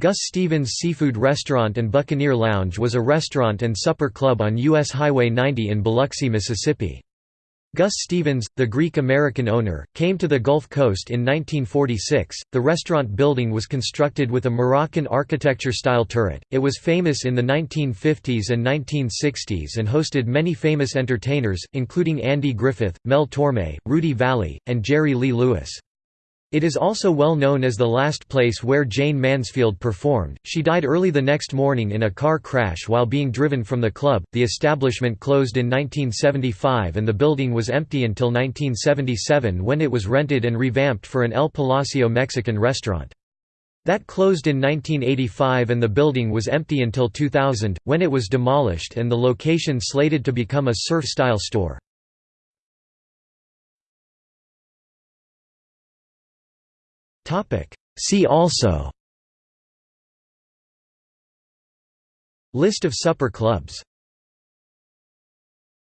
Gus Stevens Seafood Restaurant and Buccaneer Lounge was a restaurant and supper club on U.S. Highway 90 in Biloxi, Mississippi. Gus Stevens, the Greek-American owner, came to the Gulf Coast in 1946. The restaurant building was constructed with a Moroccan architecture-style turret. It was famous in the 1950s and 1960s and hosted many famous entertainers, including Andy Griffith, Mel Torme, Rudy Vallee, and Jerry Lee Lewis. It is also well known as the last place where Jayne Mansfield performed. She died early the next morning in a car crash while being driven from the club. The establishment closed in 1975 and the building was empty until 1977 when it was rented and revamped for an El Palacio Mexican restaurant. That closed in 1985 and the building was empty until 2000, when it was demolished and the location slated to become a surf-style store. See also. List of supper clubs